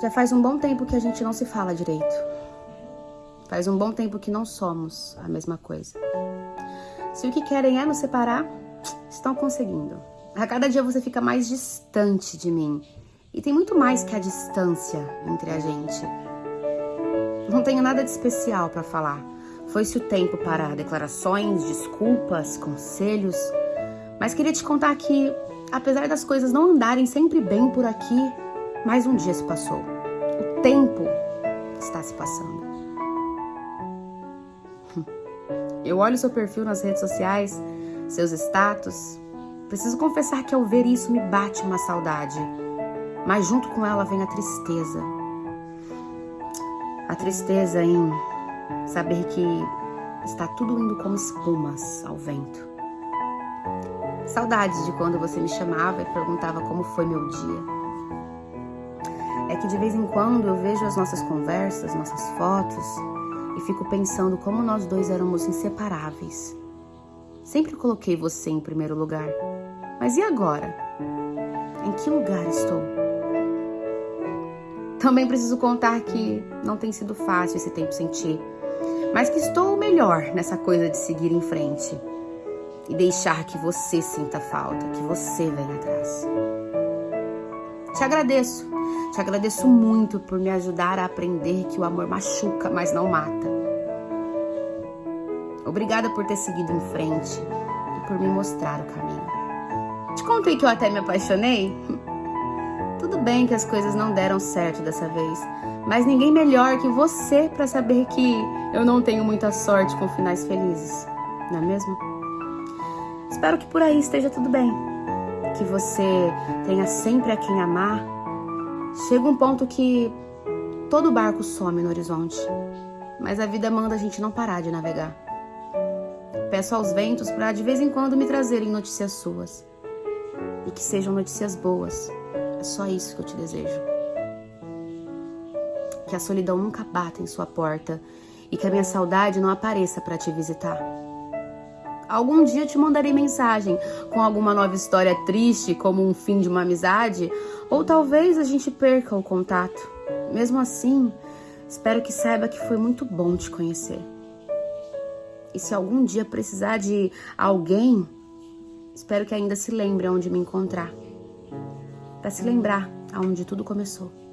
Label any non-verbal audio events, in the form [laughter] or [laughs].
Já faz um bom tempo que a gente não se fala direito. Faz um bom tempo que não somos a mesma coisa. Se o que querem é nos separar, estão conseguindo. A cada dia você fica mais distante de mim. E tem muito mais que a distância entre a gente. Não tenho nada de especial para falar. Foi-se o tempo para declarações, desculpas, conselhos. Mas queria te contar que, apesar das coisas não andarem sempre bem por aqui, mais um dia se passou. O tempo está se passando. Eu olho seu perfil nas redes sociais, seus status. Preciso confessar que ao ver isso me bate uma saudade. Mas junto com ela vem a tristeza. A tristeza em saber que está tudo indo como espumas ao vento. Saudades de quando você me chamava e perguntava como foi meu dia que de vez em quando eu vejo as nossas conversas, nossas fotos e fico pensando como nós dois éramos inseparáveis. Sempre coloquei você em primeiro lugar. Mas e agora? Em que lugar estou? Também preciso contar que não tem sido fácil esse tempo sem ti, mas que estou melhor nessa coisa de seguir em frente e deixar que você sinta falta, que você venha atrás. Te agradeço te agradeço muito por me ajudar a aprender que o amor machuca, mas não mata. Obrigada por ter seguido em frente e por me mostrar o caminho. Te contei que eu até me apaixonei? [laughs] Tudo bem que as coisas não deram certo dessa vez, mas ninguém melhor que você para saber que eu não tenho muita sorte com finais felizes, não é mesmo? Espero que por aí esteja tudo bem, que você tenha sempre a quem amar Chega um ponto que todo barco some no horizonte, mas a vida manda a gente não parar de navegar. Peço aos ventos para de vez em quando me trazerem notícias suas e que sejam notícias boas. É só isso que eu te desejo. Que a solidão nunca bata em sua porta e que a minha saudade não apareça para te visitar. Algum dia te mandarei mensagem com alguma nova história triste, como um fim de uma amizade, ou talvez a gente perca o contato. Mesmo assim, espero que saiba que foi muito bom te conhecer. E se algum dia precisar de alguém, espero que ainda se lembre onde me encontrar. Para se lembrar aonde tudo começou.